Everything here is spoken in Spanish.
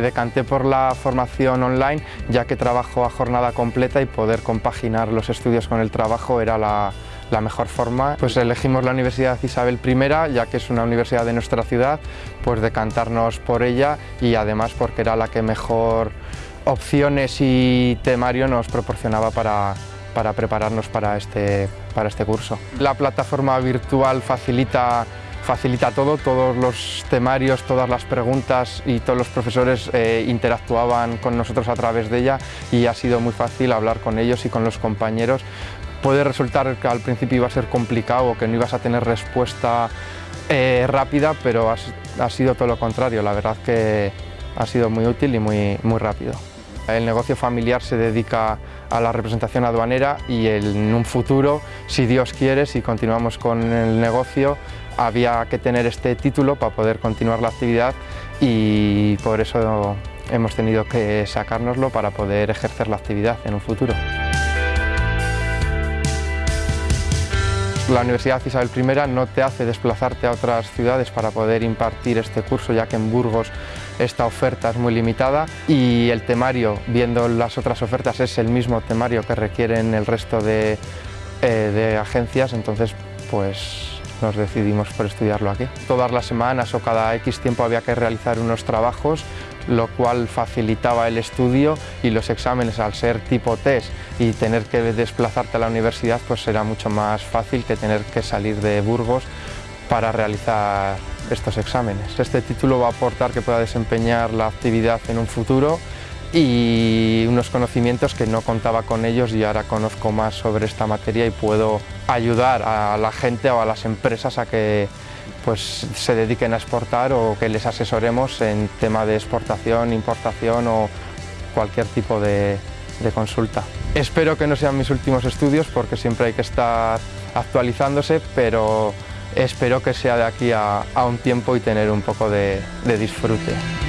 decanté por la formación online ya que trabajo a jornada completa y poder compaginar los estudios con el trabajo era la, mejor forma. Pues elegimos la Universidad Isabel I, ya que es una universidad de nuestra ciudad, pues decantarnos por ella y además porque era la que mejor opciones y temario nos proporcionaba para, para prepararnos para este, para este curso. La plataforma virtual facilita facilita todo, todos los temarios, todas las preguntas y todos los profesores eh, interactuaban con nosotros a través de ella y ha sido muy fácil hablar con ellos y con los compañeros puede resultar que al principio iba a ser complicado o que no ibas a tener respuesta eh, rápida, pero ha, sido todo lo contrario, la verdad que ha sido muy útil y muy, muy rápido. El negocio familiar se dedica a la representación aduanera y en un futuro, si Dios quiere, si continuamos con el negocio, había que tener este título para poder continuar la actividad y por eso hemos tenido que sacárnoslo para poder ejercer la actividad en un futuro. La Universidad Isabel I no te hace desplazarte a otras ciudades para poder impartir este curso, ya que en Burgos esta oferta es muy limitada y el temario, viendo las otras ofertas, es el mismo temario que requieren el resto de, eh, agencias, entonces pues nos decidimos por estudiarlo aquí. Todas las semanas o cada X tiempo había que realizar unos trabajos lo cual facilitaba el estudio y los exámenes al ser tipo test y tener que desplazarte a la universidad pues será mucho más fácil que tener que salir de Burgos para realizar estos exámenes. Este título va a aportar que pueda desempeñar la actividad en un futuro y unos conocimientos que no contaba con ellos y ahora conozco más sobre esta materia y puedo ayudar a la gente o a las empresas a que pues se dediquen a exportar o que les asesoremos en tema de exportación, importación o cualquier tipo de, consulta. Espero que no sean mis últimos estudios porque siempre hay que estar actualizándose, pero espero que sea de aquí a, un tiempo y tener un poco de disfrute.